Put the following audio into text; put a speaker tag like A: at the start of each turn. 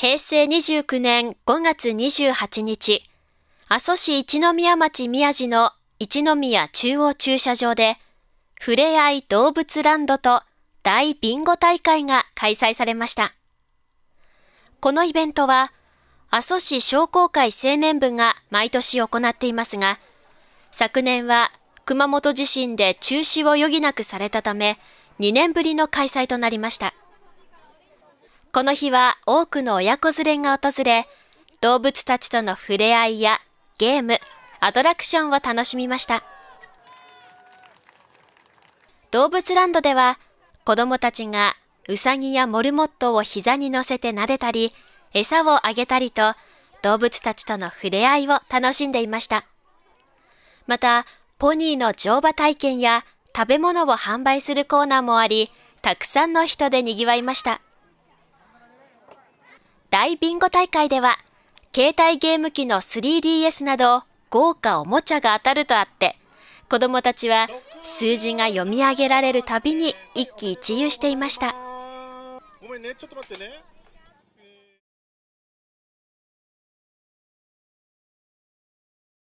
A: 平成29年5月28日、阿蘇市一宮町宮地の一宮中央駐車場で、ふれあい動物ランドと大ビンゴ大会が開催されました。このイベントは、阿蘇市商工会青年部が毎年行っていますが、昨年は熊本地震で中止を余儀なくされたため、2年ぶりの開催となりました。この日は多くの親子連れが訪れ、動物たちとの触れ合いやゲーム、アトラクションを楽しみました。動物ランドでは子供たちがウサギやモルモットを膝に乗せて撫でたり、餌をあげたりと動物たちとの触れ合いを楽しんでいました。また、ポニーの乗馬体験や食べ物を販売するコーナーもあり、たくさんの人で賑わいました。大ビンゴ大会では、携帯ゲーム機の 3DS など豪華おもちゃが当たるとあって、子供たちは数字が読み上げられるたびに一喜一憂していました。ごめんね、ちょっと待ってね。